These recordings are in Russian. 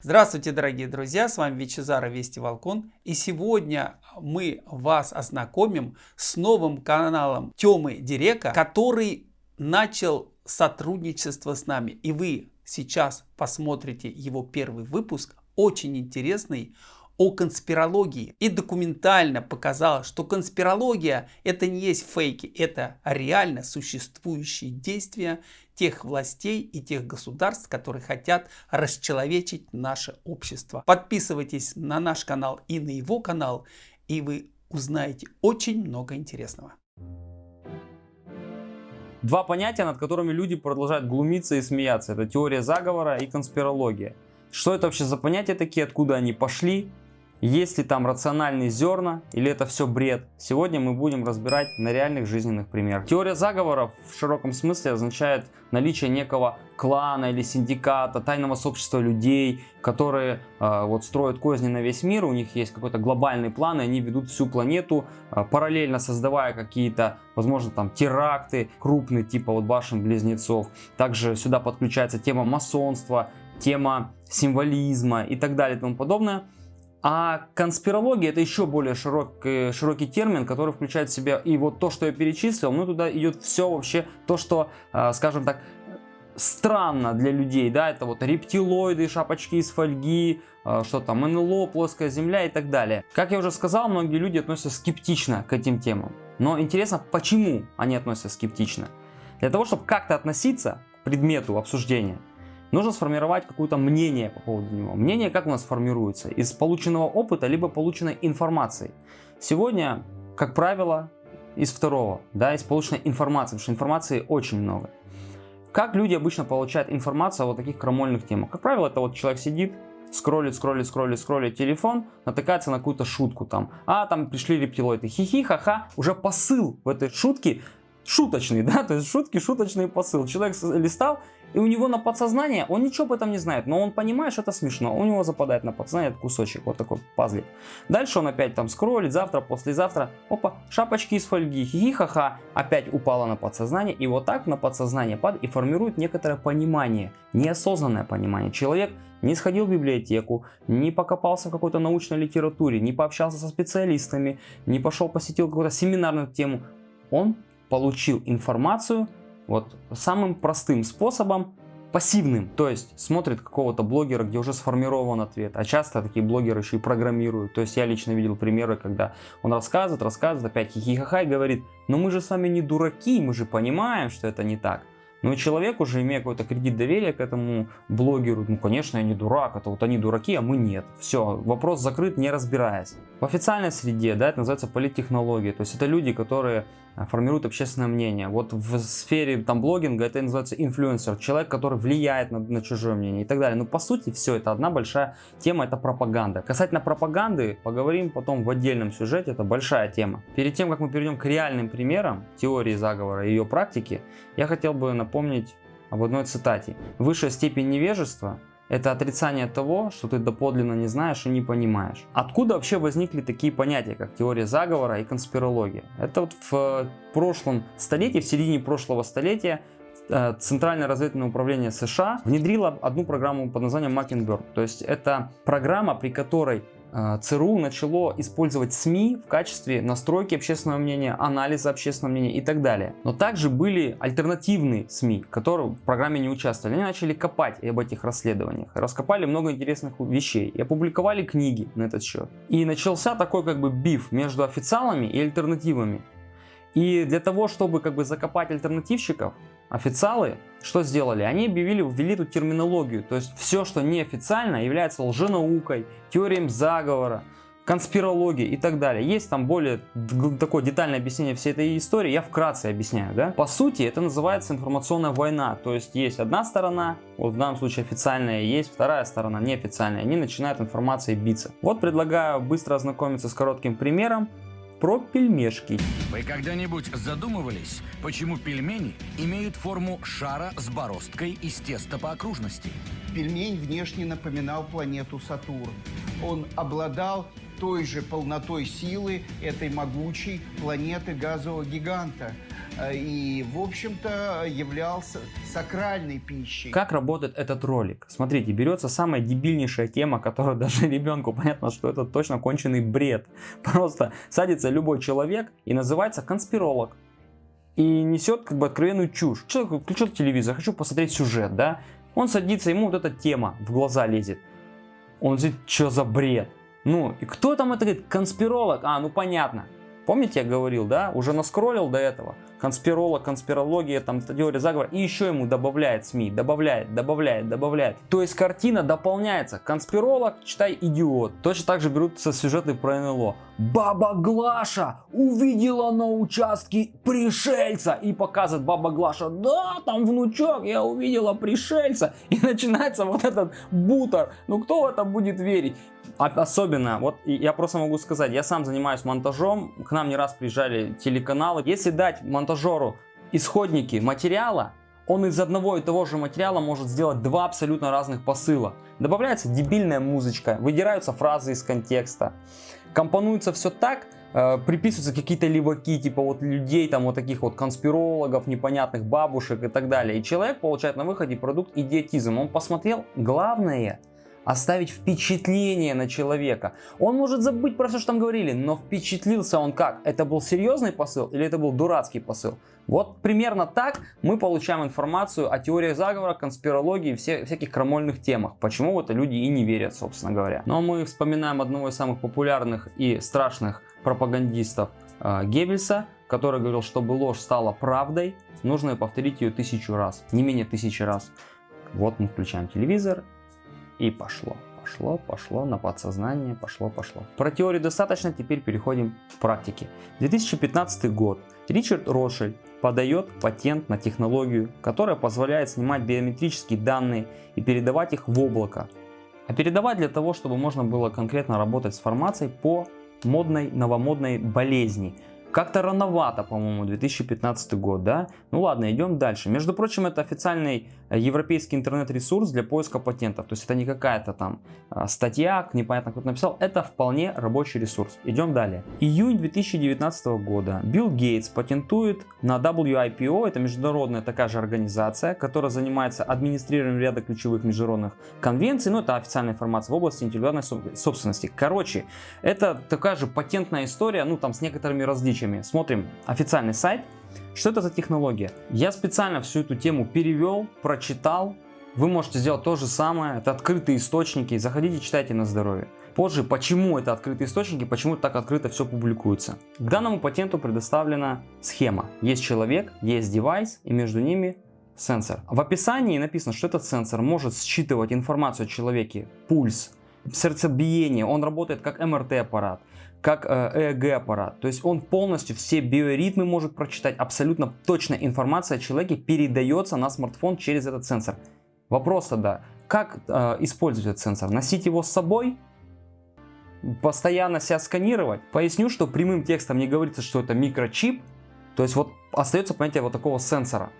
Здравствуйте, дорогие друзья, с вами Вичезара Вести Волкон. И сегодня мы вас ознакомим с новым каналом Темы Дирека, который начал сотрудничество с нами. И вы сейчас посмотрите его первый выпуск, очень интересный, о конспирологии и документально показала, что конспирология это не есть фейки, это реально существующие действия тех властей и тех государств, которые хотят расчеловечить наше общество. Подписывайтесь на наш канал и на его канал, и вы узнаете очень много интересного. Два понятия, над которыми люди продолжают глумиться и смеяться. Это теория заговора и конспирология. Что это вообще за понятия такие, откуда они пошли, есть ли там рациональные зерна или это все бред? Сегодня мы будем разбирать на реальных жизненных примерах. Теория заговоров в широком смысле означает наличие некого клана или синдиката, тайного сообщества людей, которые э, вот строят козни на весь мир, у них есть какой-то глобальный план, и они ведут всю планету, э, параллельно создавая какие-то, возможно, там теракты крупные, типа вот башен-близнецов. Также сюда подключается тема масонства, тема символизма и так далее и тому подобное. А конспирология это еще более широкий, широкий термин, который включает в себя и вот то, что я перечислил, ну туда идет все вообще то, что, а, скажем так, странно для людей, да, это вот рептилоиды, шапочки из фольги, а, что там, НЛО, плоская земля и так далее. Как я уже сказал, многие люди относятся скептично к этим темам. Но интересно, почему они относятся скептично? Для того, чтобы как-то относиться к предмету обсуждения, нужно сформировать какое-то мнение по поводу него. Мнение как у нас формируется? Из полученного опыта, либо полученной информации. Сегодня, как правило, из второго, да, из полученной информации, потому что информации очень много. Как люди обычно получают информацию о вот таких крамольных темах? Как правило, это вот человек сидит, скроллит, скроллит, скроллит, скроллит телефон, натыкается на какую-то шутку там. А, там пришли рептилоиды, хихи, ха-ха. Уже посыл в этой шутке шуточный, да, то есть шутки, шуточный посыл. Человек листал, и у него на подсознание, он ничего об этом не знает, но он понимает, что это смешно. У него западает на подсознание кусочек, вот такой пазлик. Дальше он опять там скроллит, завтра, послезавтра, опа, шапочки из фольги, хихи-ха-ха, опять упала на подсознание. И вот так на подсознание падает и формирует некоторое понимание, неосознанное понимание. Человек не сходил в библиотеку, не покопался в какой-то научной литературе, не пообщался со специалистами, не пошел посетил какую-то семинарную тему. Он получил информацию вот самым простым способом, пассивным, то есть смотрит какого-то блогера, где уже сформирован ответ, а часто такие блогеры еще и программируют, то есть я лично видел примеры, когда он рассказывает, рассказывает, опять хихихаха и говорит, но мы же с вами не дураки, мы же понимаем, что это не так. Но человек уже имея какой-то кредит доверия к этому блогеру, ну конечно я не дурак, это вот они дураки, а мы нет. Все, вопрос закрыт, не разбираясь. В официальной среде, да, это называется политтехнология, то есть это люди, которые а, формируют общественное мнение. Вот в сфере там блогинга это называется инфлюенсер, человек, который влияет на, на чужое мнение и так далее. Но по сути все это одна большая тема, это пропаганда. Касательно пропаганды поговорим потом в отдельном сюжете, это большая тема. Перед тем, как мы перейдем к реальным примерам теории заговора и ее практики, я хотел бы напомнить об одной цитате. Высшая степень невежества это отрицание того, что ты доподлинно не знаешь и не понимаешь. Откуда вообще возникли такие понятия, как теория заговора и конспирология? Это вот в э, прошлом столетии, в середине прошлого столетия э, Центральное разведывательное управление США внедрило одну программу под названием Mockingbird. То есть это программа, при которой ЦРУ начало использовать СМИ в качестве настройки общественного мнения, анализа общественного мнения и так далее. Но также были альтернативные СМИ, которые в программе не участвовали. Они начали копать об этих расследованиях, раскопали много интересных вещей и опубликовали книги на этот счет. И начался такой как бы биф между официалами и альтернативами. И для того, чтобы как бы закопать альтернативщиков, официалы что сделали? Они объявили, ввели эту терминологию. То есть все, что неофициально, является лженаукой, теорией заговора, конспирологией и так далее. Есть там более такое детальное объяснение всей этой истории, я вкратце объясняю. Да? По сути, это называется информационная война. То есть есть одна сторона, вот в данном случае официальная, есть вторая сторона, неофициальная. Они начинают информацией биться. Вот предлагаю быстро ознакомиться с коротким примером про пельмешки. Вы когда-нибудь задумывались, почему пельмени имеют форму шара с бороздкой из теста по окружности? Пельмень внешне напоминал планету Сатурн. Он обладал той же полнотой силы этой могучей планеты газового гиганта. Э, и, в общем-то, являлся сакральной пищей. Как работает этот ролик? Смотрите, берется самая дебильнейшая тема, которая даже ребенку понятно, что это точно конченый бред. Просто садится любой человек и называется конспиролог. И несет как бы откровенную чушь. Человек включил телевизор, хочу посмотреть сюжет, да? Он садится, ему вот эта тема в глаза лезет. Он говорит, что за бред? Ну, и кто там это говорит? Конспиролог? А, ну понятно. Помните, я говорил, да? Уже наскроллил до этого. Конспиролог, конспирология, там теория заговора. И еще ему добавляет СМИ. Добавляет, добавляет, добавляет. То есть картина дополняется. Конспиролог, читай идиот. Точно так же берутся сюжеты про НЛО. Баба Глаша увидела на участке пришельца. И показывает баба Глаша. Да, там внучок, я увидела пришельца. И начинается вот этот бутер. Ну кто в это будет верить? Особенно, вот я просто могу сказать, я сам занимаюсь монтажом, к нам не раз приезжали телеканалы. Если дать монтажеру исходники материала, он из одного и того же материала может сделать два абсолютно разных посыла. Добавляется дебильная музычка, выдираются фразы из контекста, компонуется все так, э, приписываются какие-то леваки, типа вот людей, там вот таких вот конспирологов, непонятных бабушек и так далее. И человек получает на выходе продукт идиотизм. Он посмотрел, главное, оставить впечатление на человека. Он может забыть про все, что там говорили, но впечатлился он как? Это был серьезный посыл или это был дурацкий посыл? Вот примерно так мы получаем информацию о теориях заговора, конспирологии все, всяких крамольных темах. Почему в это люди и не верят, собственно говоря. Но мы вспоминаем одного из самых популярных и страшных пропагандистов э, Геббельса, который говорил, чтобы ложь стала правдой, нужно повторить ее тысячу раз, не менее тысячи раз. Вот мы включаем телевизор и пошло, пошло, пошло на подсознание, пошло, пошло. Про теорию достаточно, теперь переходим к практике. 2015 год. Ричард Рошель подает патент на технологию, которая позволяет снимать биометрические данные и передавать их в облако. А передавать для того, чтобы можно было конкретно работать с формацией по модной, новомодной болезни, как-то рановато, по-моему, 2015 год, да? Ну ладно, идем дальше. Между прочим, это официальный европейский интернет-ресурс для поиска патентов. То есть это не какая-то там а, статья, непонятно кто написал. Это вполне рабочий ресурс. Идем далее. Июнь 2019 года Билл Гейтс патентует на WIPO, это международная такая же организация, которая занимается администрированием ряда ключевых международных конвенций. Ну, это официальная информация в области интеллектуальной собственности. Короче, это такая же патентная история, ну там с некоторыми различиями различиями. Смотрим официальный сайт. Что это за технология? Я специально всю эту тему перевел, прочитал. Вы можете сделать то же самое. Это открытые источники. Заходите, читайте на здоровье. Позже, почему это открытые источники, почему так открыто все публикуется. К данному патенту предоставлена схема. Есть человек, есть девайс и между ними сенсор. В описании написано, что этот сенсор может считывать информацию о человеке, пульс, сердцебиение, он работает как МРТ аппарат как э, ЭЭГ аппарат. То есть он полностью все биоритмы может прочитать. Абсолютно точная информация о человеке передается на смартфон через этот сенсор. Вопрос тогда, как э, использовать этот сенсор? Носить его с собой? Постоянно себя сканировать? Поясню, что прямым текстом не говорится, что это микрочип. То есть вот остается понятие вот такого сенсора.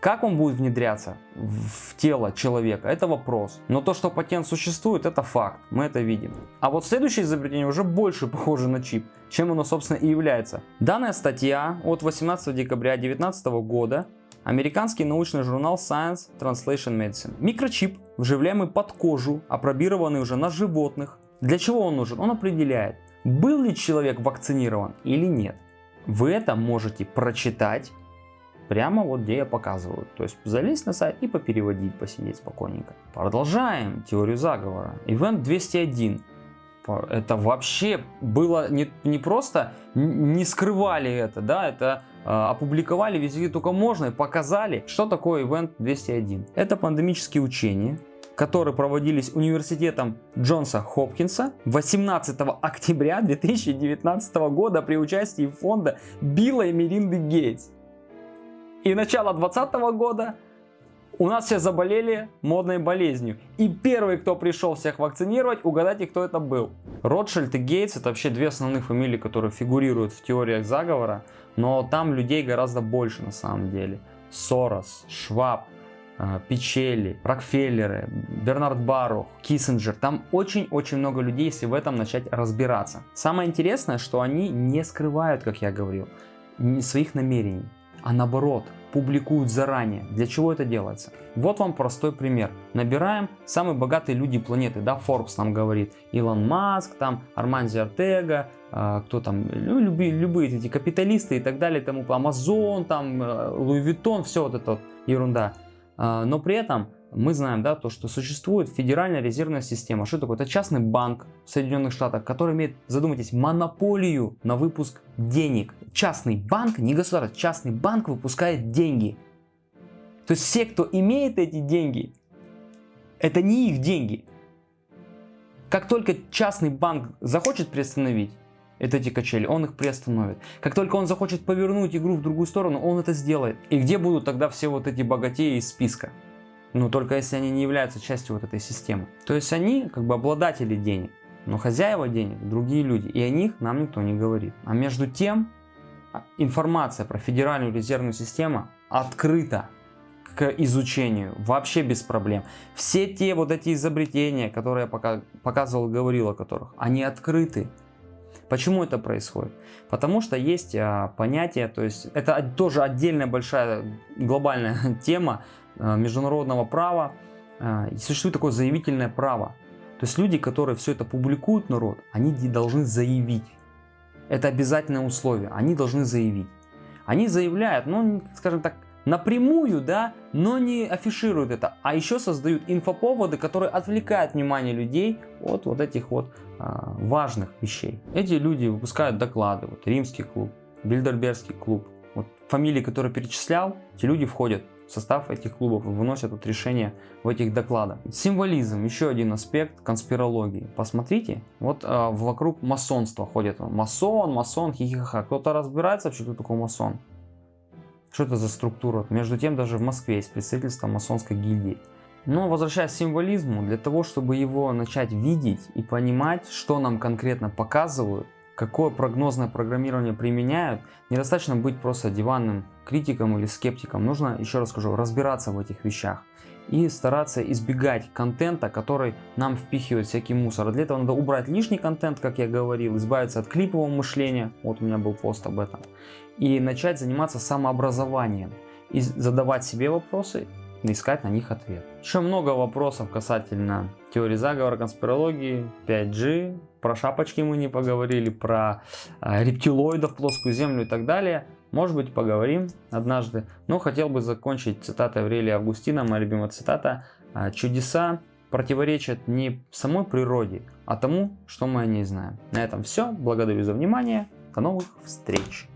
Как он будет внедряться в тело человека, это вопрос. Но то, что патент существует, это факт, мы это видим. А вот следующее изобретение уже больше похоже на чип, чем оно собственно и является. Данная статья от 18 декабря 2019 года Американский научный журнал Science Translation Medicine. Микрочип, вживляемый под кожу, опробированный уже на животных. Для чего он нужен? Он определяет, был ли человек вакцинирован или нет. Вы это можете прочитать прямо вот где я показываю. То есть залезть на сайт и попереводить, посидеть спокойненько. Продолжаем теорию заговора. Event 201. Это вообще было не, не просто, не скрывали это, да, это э, опубликовали везде только можно и показали, что такое Event 201. Это пандемические учения, которые проводились университетом Джонса Хопкинса 18 октября 2019 года при участии фонда Билла и Меринды Гейтс. И начало 2020 года у нас все заболели модной болезнью. И первый, кто пришел всех вакцинировать, угадайте, кто это был. Ротшильд и Гейтс это вообще две основных фамилии, которые фигурируют в теориях заговора. Но там людей гораздо больше на самом деле. Сорос, Шваб, э, Печчеи, Рокфеллеры, Бернард Барух, Киссинджер. Там очень-очень много людей, если в этом начать разбираться. Самое интересное, что они не скрывают, как я говорил, своих намерений. А наоборот, публикуют заранее. Для чего это делается? Вот вам простой пример. Набираем самые богатые люди планеты, да, Forbes нам говорит, Илон Маск, там, Амансио Ортега, э, кто там, ну, любые, любые эти капиталисты и так далее, тому, Амазон, там, Louis Vuitton, все вот это вот ерунда. Э, но при этом мы знаем, да, то, что существует Федеральная резервная система. Что такое? Это частный банк в Соединенных Штатах, который имеет, задумайтесь, монополию на выпуск денег. Частный банк, не государство, частный банк выпускает деньги. То есть все, кто имеет эти деньги, это не их деньги. Как только частный банк захочет приостановить это эти качели, он их приостановит. Как только он захочет повернуть игру в другую сторону, он это сделает. И где будут тогда все вот эти богатеи из списка? Но только если они не являются частью вот этой системы. То есть они как бы обладатели денег, но хозяева денег другие люди, и о них нам никто не говорит. А между тем а, информация про Федеральную резервную систему открыта к изучению, вообще без проблем. Все те вот эти изобретения, которые я пока показывал, говорил о которых, они открыты. Почему это происходит? Потому что есть а, понятие, то есть это тоже отдельная большая глобальная тема, международного права э, существует такое заявительное право. То есть люди, которые все это публикуют народ, они должны заявить. Это обязательное условие. Они должны заявить. Они заявляют, ну, скажем так, напрямую, да, но не афишируют это, а еще создают инфоповоды, которые отвлекают внимание людей от вот этих вот а, важных вещей. Эти люди выпускают доклады, вот Римский клуб, Бильдербергский клуб, вот фамилии, которые перечислял, эти люди входят состав этих клубов выносят вот решения в этих докладах. Символизм, еще один аспект конспирологии. Посмотрите, вот э, вокруг масонства ходит. Масон, масон, хихиха. Кто-то разбирается вообще, кто такой масон? Что это за структура? Между тем, даже в Москве есть представительство масонской гильдии. Но возвращаясь к символизму, для того, чтобы его начать видеть и понимать, что нам конкретно показывают, какое прогнозное программирование применяют, недостаточно быть просто диванным критиком или скептиком. Нужно, еще раз скажу, разбираться в этих вещах и стараться избегать контента, который нам впихивает всякий мусор. Для этого надо убрать лишний контент, как я говорил, избавиться от клипового мышления, вот у меня был пост об этом, и начать заниматься самообразованием, и задавать себе вопросы, искать на них ответ. Еще много вопросов касательно теории заговора, конспирологии, 5G, про шапочки мы не поговорили, про э, рептилоидов, плоскую землю и так далее. Может быть поговорим однажды. Но хотел бы закончить цитатой Аврелия Августина, моя любимая цитата. «А, Чудеса противоречат не самой природе, а тому, что мы о ней знаем. На этом все. Благодарю за внимание. До новых встреч.